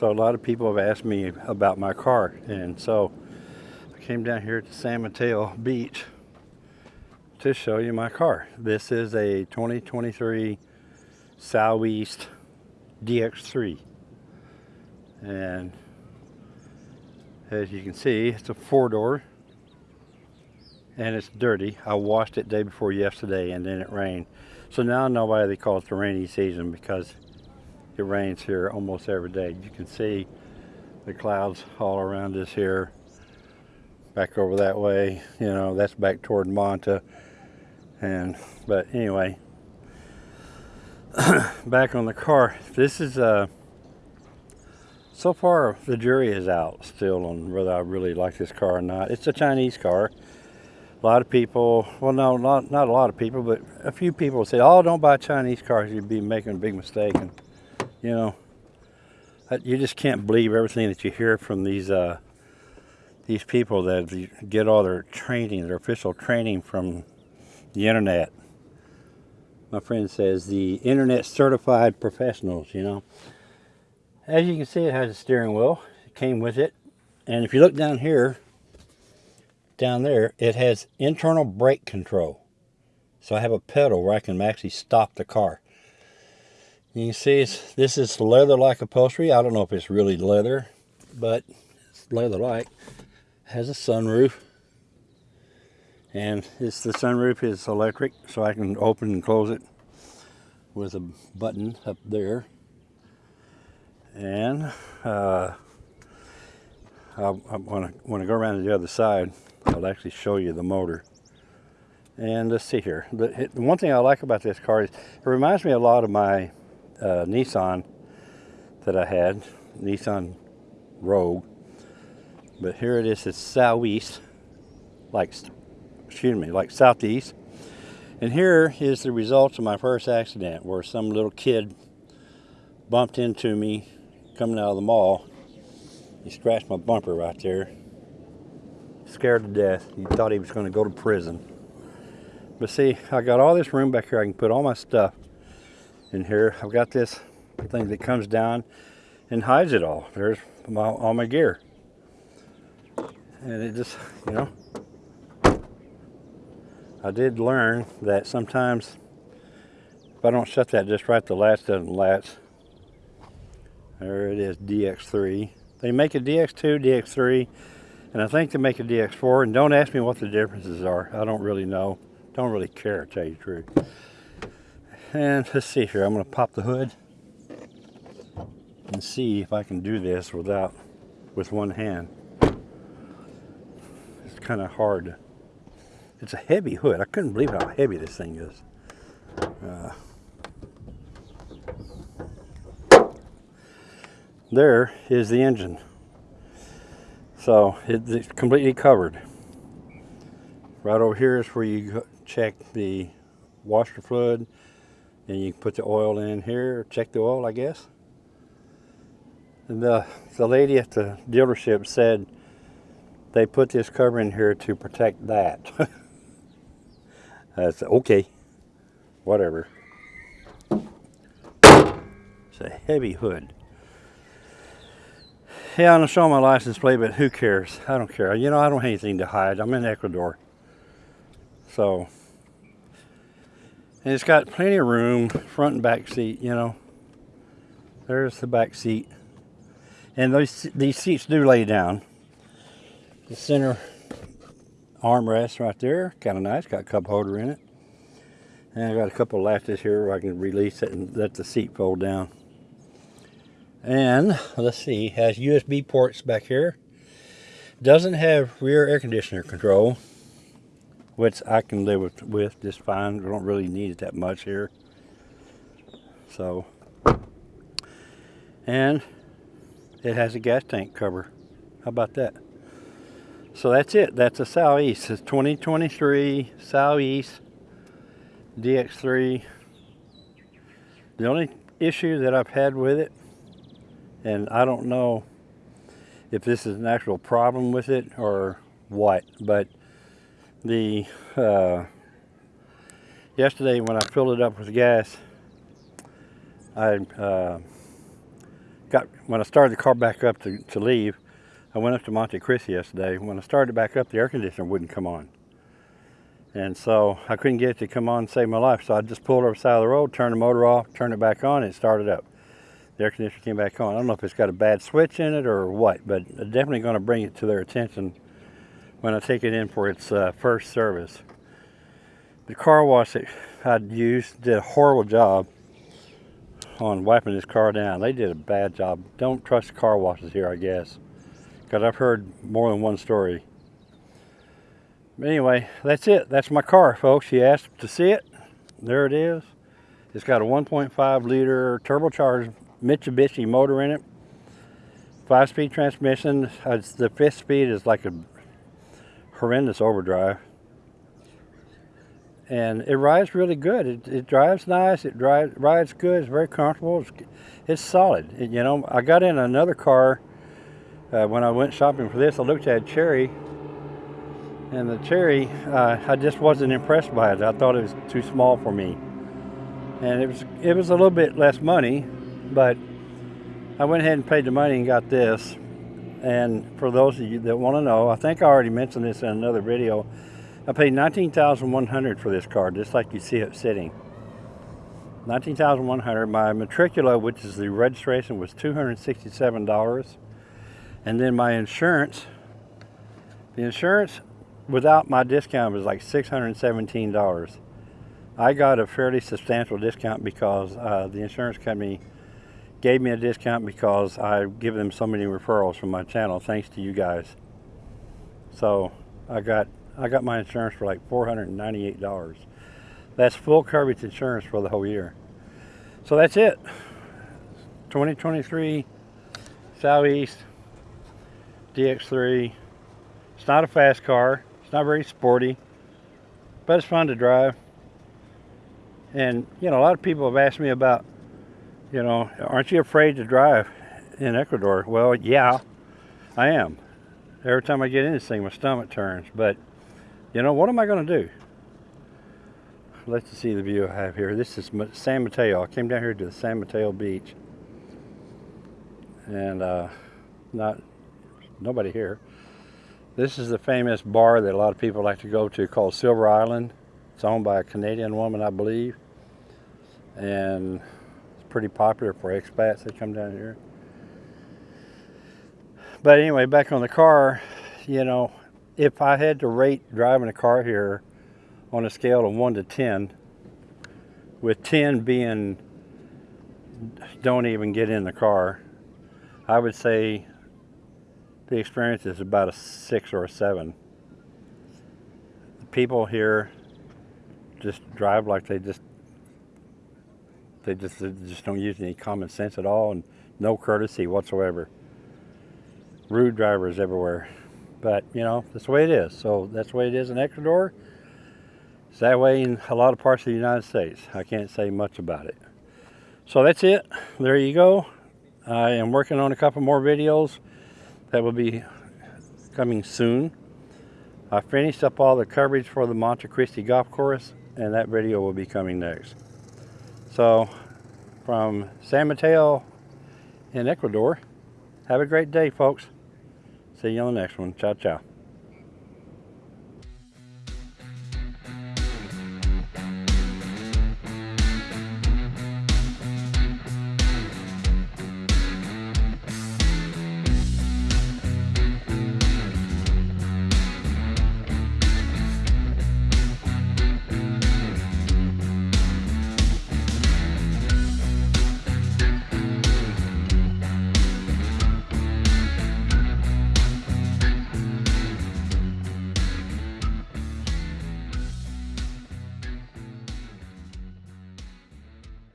So a lot of people have asked me about my car. And so I came down here to San Mateo Beach to show you my car. This is a 2023 Soueast DX3. And as you can see, it's a four door and it's dirty. I washed it day before yesterday and then it rained. So now I know why they call it the rainy season because it rains here almost every day. You can see the clouds all around us here. Back over that way, you know, that's back toward Manta. And, but anyway, back on the car. This is, uh, so far the jury is out still on whether I really like this car or not. It's a Chinese car a lot of people, well, no, not, not a lot of people, but a few people say, oh, don't buy Chinese cars. You'd be making a big mistake. And, you know, you just can't believe everything that you hear from these, uh, these people that get all their training, their official training from the internet. My friend says the internet certified professionals, you know. As you can see, it has a steering wheel. It came with it. And if you look down here, down there, it has internal brake control. So I have a pedal where I can actually stop the car. You can see this is leather-like upholstery. I don't know if it's really leather, but it's leather-like. Has a sunroof. And it's the sunroof is electric, so I can open and close it with a button up there. And uh, I, I want to go around to the other side. I'll actually show you the motor. And let's see here. The, the, one thing I like about this car is it reminds me a lot of my uh, Nissan that I had, Nissan Rogue. But here it is, it's southeast, like, excuse me, like southeast. And here is the results of my first accident where some little kid bumped into me coming out of the mall. He scratched my bumper right there scared to death. He thought he was going to go to prison. But see, I got all this room back here. I can put all my stuff in here. I've got this thing that comes down and hides it all. There's my, all my gear. And it just, you know, I did learn that sometimes if I don't shut that just right, the latch doesn't latch. There it is, DX3. They make a DX2, DX3, and I think they make a DX4, and don't ask me what the differences are. I don't really know. Don't really care, to tell you the truth. And let's see here. I'm going to pop the hood and see if I can do this without, with one hand. It's kind of hard. It's a heavy hood. I couldn't believe how heavy this thing is. Uh, there is the engine. So it's completely covered. Right over here is where you check the washer fluid and you put the oil in here, check the oil I guess. And the, the lady at the dealership said they put this cover in here to protect that. I said, okay, whatever. It's a heavy hood. Yeah, I'm showing my license plate, but who cares? I don't care. You know, I don't have anything to hide. I'm in Ecuador. So, and it's got plenty of room, front and back seat, you know. There's the back seat. And those these seats do lay down. The center armrest right there, kind of nice, got a cup holder in it. And I got a couple latches here where I can release it and let the seat fold down. And let's see, has USB ports back here. Doesn't have rear air conditioner control, which I can live with, with just fine. I don't really need it that much here. So, and it has a gas tank cover. How about that? So that's it. That's a Soueast. It's 2023 Soueast DX3. The only issue that I've had with it and I don't know if this is an actual problem with it or what but the uh, yesterday when I filled it up with gas I uh, got when I started the car back up to, to leave, I went up to Monte Cristi yesterday. When I started back up, the air conditioner wouldn't come on. And so I couldn't get it to come on and save my life. So I just pulled over the side of the road, turned the motor off, turned it back on, and it started up. The air conditioner came back on. I don't know if it's got a bad switch in it or what, but definitely going to bring it to their attention when I take it in for its uh, first service. The car wash that I'd used did a horrible job on wiping this car down. They did a bad job. Don't trust car washes here, I guess, because I've heard more than one story. But anyway, that's it. That's my car, folks. You asked to see it. There it is. It's got a 1.5 liter turbocharged Mitsubishi motor in it. Five speed transmission. Uh, the fifth speed is like a horrendous overdrive. And it rides really good. It, it drives nice. It drives, rides good. It's very comfortable. It's, it's solid. It, you know, I got in another car uh, when I went shopping for this. I looked at Chery and the Chery uh, I just wasn't impressed by it I thought it was too small for me and it was it was a little bit less money but I went ahead and paid the money and got this and for those of you that want to know I think I already mentioned this in another video I paid 19,100 for this car just like you see it sitting 19,100 my matricula which is the registration was $267 and then my insurance the insurance without my discount, was like $617. I got a fairly substantial discount because uh, the insurance company gave me a discount because I give them so many referrals from my channel, thanks to you guys. So I got I got my insurance for like $498. That's full coverage insurance for the whole year. So that's it. 2023 Soueast DX3. It's not a fast car. It's not very sporty, but it's fun to drive. And, you know, a lot of people have asked me about, you know, aren't you afraid to drive in Ecuador? Well, yeah, I am. Every time I get in this thing, my stomach turns. But, you know, what am I going to do? Let's see the view I have here. This is San Mateo. I came down here to the San Mateo beach. And uh, not nobody here. This is the famous bar that a lot of people like to go to called Silver Island. It's owned by a Canadian woman, I believe. And pretty popular for expats that come down here. But anyway, back on the car, you know, if I had to rate driving a car here on a scale of 1 to 10, with 10 being don't even get in the car, I would say the experience is about a six or a seven. The people here just drive like they just they just they just don't use any common sense at all and no courtesy whatsoever. Rude drivers everywhere. But you know, that's the way it is. So that's the way it is in Ecuador. It's that way in a lot of parts of the United States. I can't say much about it. So that's it. There you go. I am working on a couple more videos that will be coming soon. I finished up all the coverage for the Monte Cristi Golf Course and that video will be coming next. So from San Mateo in Ecuador, have a great day folks. See you on the next one. Ciao, ciao.